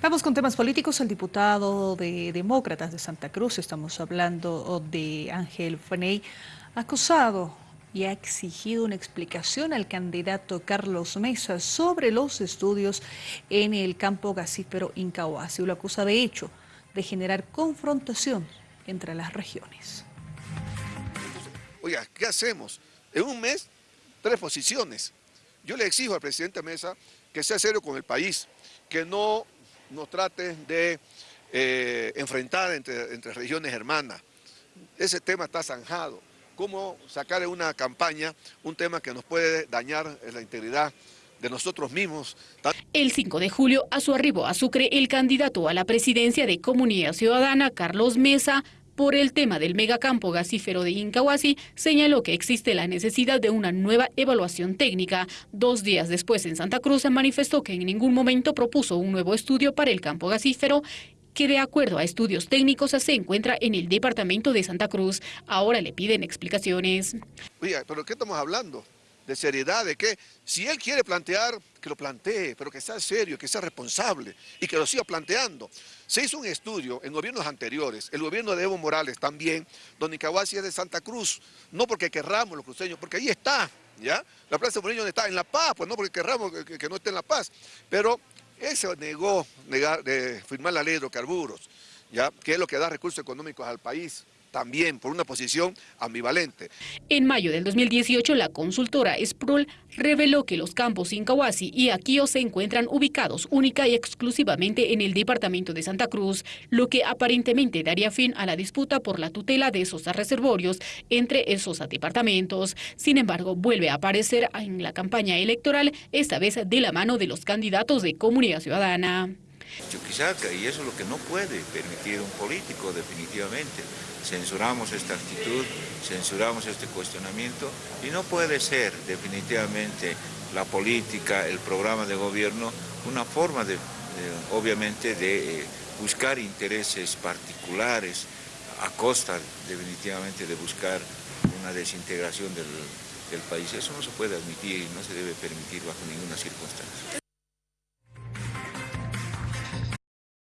Vamos con temas políticos. El diputado de Demócratas de Santa Cruz, estamos hablando de Ángel Feney, acusado y ha exigido una explicación al candidato Carlos Mesa sobre los estudios en el campo gasífero Incahuasi. Lo acusa de hecho de generar confrontación entre las regiones. Oiga, ¿qué hacemos? En un mes, tres posiciones. Yo le exijo al presidente Mesa que sea serio con el país, que no nos trate de eh, enfrentar entre, entre regiones hermanas. Ese tema está zanjado. ¿Cómo sacar en una campaña un tema que nos puede dañar la integridad de nosotros mismos. El 5 de julio, a su arribo a Sucre, el candidato a la presidencia de Comunidad Ciudadana, Carlos Mesa, por el tema del megacampo gasífero de Incahuasi, señaló que existe la necesidad de una nueva evaluación técnica. Dos días después, en Santa Cruz, se manifestó que en ningún momento propuso un nuevo estudio para el campo gasífero que de acuerdo a estudios técnicos se encuentra en el departamento de Santa Cruz. Ahora le piden explicaciones. Oiga, ¿pero qué estamos hablando? De seriedad, de que si él quiere plantear, que lo plantee, pero que sea serio, que sea responsable y que lo siga planteando. Se hizo un estudio en gobiernos anteriores, el gobierno de Evo Morales también, donde Incahuasi es de Santa Cruz, no porque querramos los cruceños, porque ahí está, ¿ya? La Plaza de donde está, en La Paz, pues no porque querramos que, no esté en La Paz, pero él se negó negar, de firmar la ley de hidrocarburos, ¿ya? Que es lo que da recursos económicos al país también por una posición ambivalente. En mayo del 2018, la consultora Sproul reveló que los campos Incahuasi y Aquío se encuentran ubicados única y exclusivamente en el departamento de Santa Cruz, lo que aparentemente daría fin a la disputa por la tutela de esos reservorios entre esos departamentos. Sin embargo, vuelve a aparecer en la campaña electoral, esta vez de la mano de los candidatos de Comunidad Ciudadana. Chuquisaca, y eso es lo que no puede permitir un político definitivamente. Censuramos esta actitud, censuramos este cuestionamiento y no puede ser definitivamente la política, el programa de gobierno, una forma de, obviamente de eh, buscar intereses particulares a costa definitivamente de buscar una desintegración del, del país. Eso no se puede admitir y no se debe permitir bajo ninguna circunstancia.